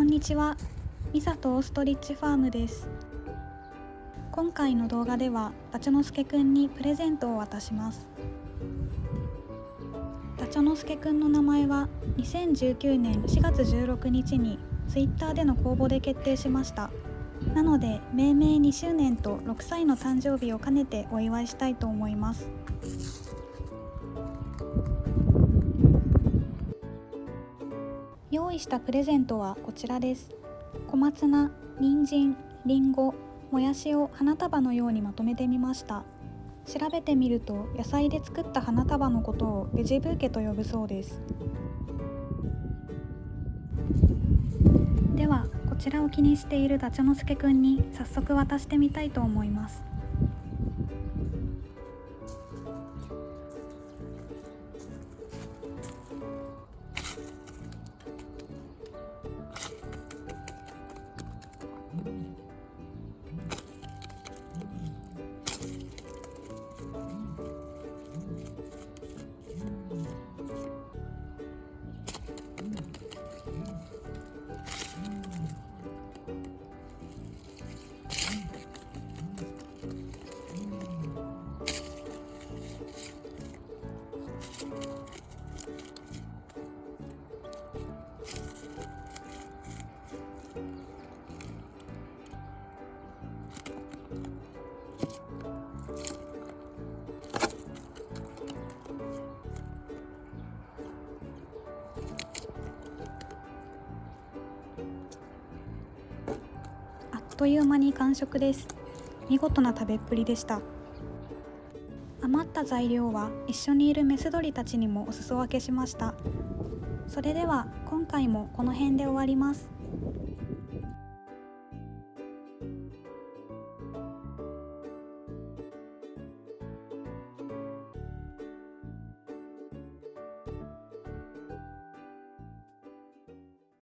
こんにちは。ミサとオーストリッチファームです。今回の動画ではダチョノスケくんにプレゼントを渡します。ダチョノスケくんの名前は2019年4月16日に Twitter での公募で決定しました。なので命名2周年と6歳の誕生日を兼ねてお祝いしたいと思います。用意したプレゼントはこちらです。小松菜、人参、りんご、もやしを花束のようにまとめてみました。調べてみると野菜で作った花束のことをベジブーケと呼ぶそうです。ではこちらを気にしているダチョノスケくんに早速渡してみたいと思います。という間に完食です。見事な食べっぷりでした。余った材料は一緒にいるメス鳥たちにもお裾分けしました。それでは今回もこの辺で終わります。